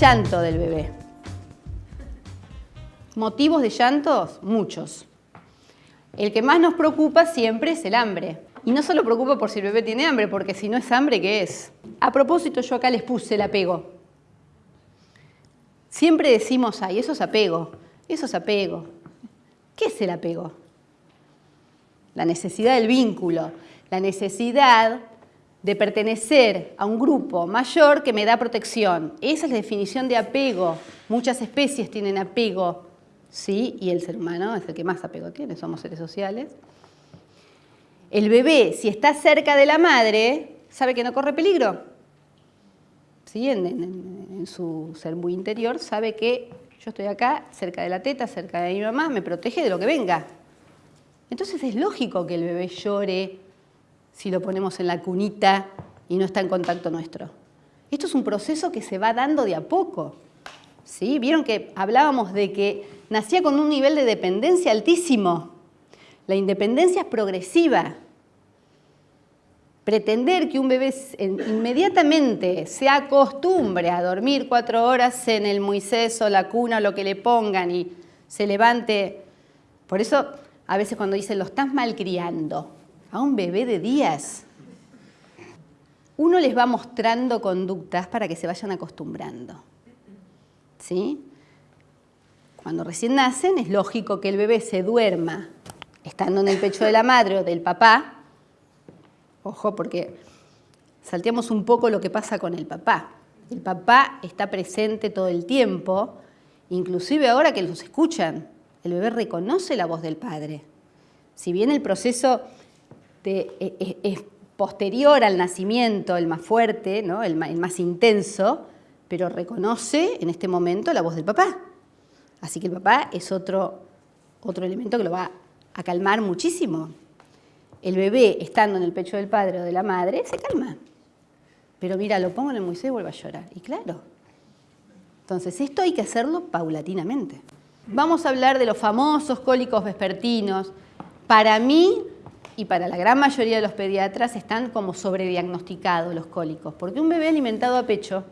llanto del bebé. ¿Motivos de llantos? Muchos. El que más nos preocupa siempre es el hambre. Y no solo preocupa por si el bebé tiene hambre, porque si no es hambre, ¿qué es? A propósito, yo acá les puse el apego. Siempre decimos, ay, eso es apego, eso es apego. ¿Qué es el apego? La necesidad del vínculo, la necesidad de pertenecer a un grupo mayor que me da protección. Esa es la definición de apego. Muchas especies tienen apego, ¿sí? Y el ser humano es el que más apego tiene, somos seres sociales. El bebé, si está cerca de la madre, sabe que no corre peligro. ¿Sí? En, su ser muy interior sabe que yo estoy acá, cerca de la teta, cerca de mi mamá, me protege de lo que venga. Entonces es lógico que el bebé llore si lo ponemos en la cunita y no está en contacto nuestro. Esto es un proceso que se va dando de a poco. ¿Sí? Vieron que hablábamos de que nacía con un nivel de dependencia altísimo. La independencia es progresiva. Pretender que un bebé inmediatamente se acostumbre a dormir cuatro horas en el Moisés o la cuna o lo que le pongan y se levante. Por eso a veces cuando dicen lo estás malcriando a un bebé de días, uno les va mostrando conductas para que se vayan acostumbrando. ¿Sí? Cuando recién nacen es lógico que el bebé se duerma estando en el pecho de la madre o del papá. Ojo, porque salteamos un poco lo que pasa con el papá. El papá está presente todo el tiempo, inclusive ahora que los escuchan. El bebé reconoce la voz del padre. Si bien el proceso e, e, es, posterior al nacimiento, el más fuerte, ¿no? el, más intenso, pero reconoce en este momento la voz del papá. Así que el papá es otro, otro elemento que lo va a calmar muchísimo. El bebé, estando en el pecho del padre o de la madre, se calma. Pero mira, lo pongo en el Moisés y vuelve a llorar. Y claro. Entonces, esto hay que hacerlo paulatinamente. Vamos a hablar de los famosos cólicos vespertinos. Para mí, y para la gran mayoría de los pediatras están como sobrediagnosticados los cólicos, porque un bebé alimentado a pecho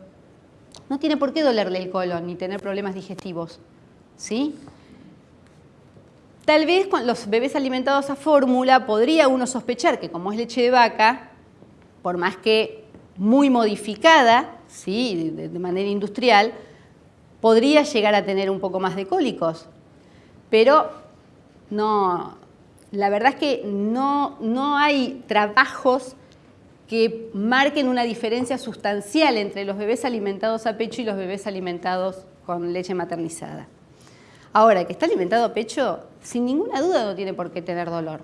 no tiene por qué dolerle el colon ni tener problemas digestivos, ¿sí? Tal vez los bebés alimentados a fórmula podría uno sospechar que como es leche de vaca, por más que muy modificada, ¿sí? de manera industrial, podría llegar a tener un poco más de cólicos, pero no, la verdad es que no, no hay trabajos que marquen una diferencia sustancial entre los bebés alimentados a pecho y los bebés alimentados con leche maternizada. Ahora, que está alimentado a pecho, sin ninguna duda no tiene por qué tener dolor.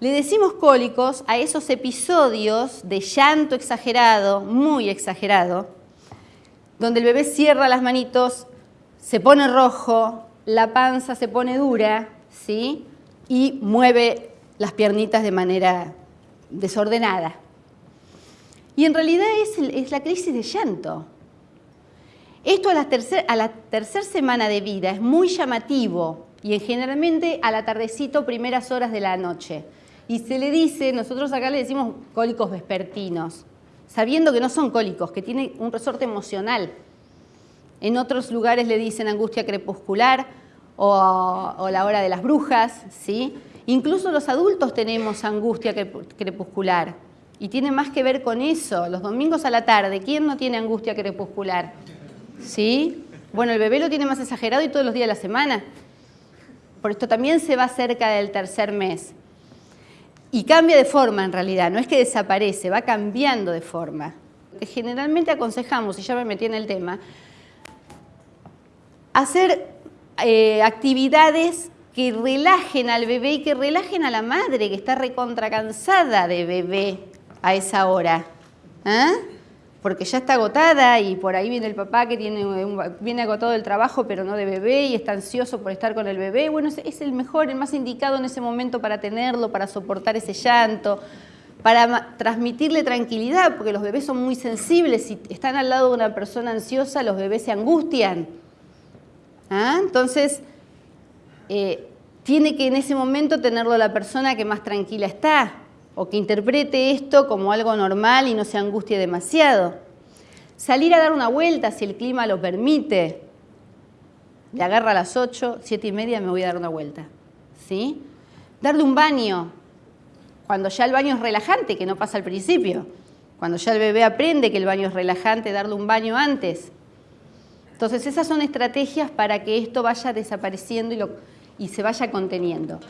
Le decimos cólicos a esos episodios de llanto exagerado, muy exagerado, donde el bebé cierra las manitos, se pone rojo, la panza se pone dura, ¿sí? Y mueve las piernitas de manera desordenada. Y en realidad es, la crisis de llanto. Esto a la, tercera semana de vida es muy llamativo y generalmente a la tardecito, primeras horas de la noche. Y se le dice, nosotros acá le decimos cólicos vespertinos, sabiendo que no son cólicos, que tienen un resorte emocional. En otros lugares le dicen angustia crepuscular, o, la hora de las brujas, ¿sí? Incluso los adultos tenemos angustia crepuscular y tiene más que ver con eso. Los domingos a la tarde, ¿quién no tiene angustia crepuscular? ¿Sí? Bueno, el bebé lo tiene más exagerado y todos los días de la semana. Por esto también se va cerca del tercer mes. Y cambia de forma en realidad, no es que desaparece, va cambiando de forma. Generalmente aconsejamos, y ya me metí en el tema, hacer eh, actividades que relajen al bebé y que relajen a la madre que está recontra cansada de bebé a esa hora. ¿ah? Porque ya está agotada y por ahí viene el papá que tiene viene agotado del trabajo pero no de bebé y está ansioso por estar con el bebé. Bueno, es, el mejor, el más indicado en ese momento para tenerlo, para soportar ese llanto, para transmitirle tranquilidad, porque los bebés son muy sensibles. Si están al lado de una persona ansiosa, los bebés se angustian. ¿Ah? Entonces, eh, tiene que en ese momento tenerlo la persona que más tranquila está o que interprete esto como algo normal y no se angustie demasiado. Salir a dar una vuelta si el clima lo permite. Le agarra a las 8, 7 y media me voy a dar una vuelta. ¿Sí? Darle un baño, cuando ya el baño es relajante, que no pasa al principio. Cuando ya el bebé aprende que el baño es relajante, darle un baño antes. Entonces esas son estrategias para que esto vaya desapareciendo y, y se vaya conteniendo.